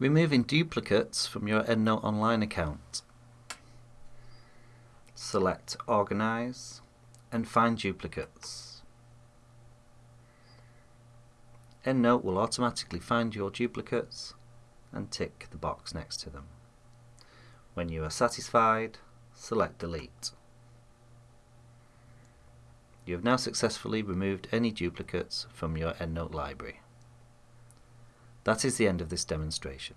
Removing duplicates from your EndNote Online account. Select Organize and find duplicates. EndNote will automatically find your duplicates and tick the box next to them. When you are satisfied, select Delete. You have now successfully removed any duplicates from your EndNote library. That is the end of this demonstration.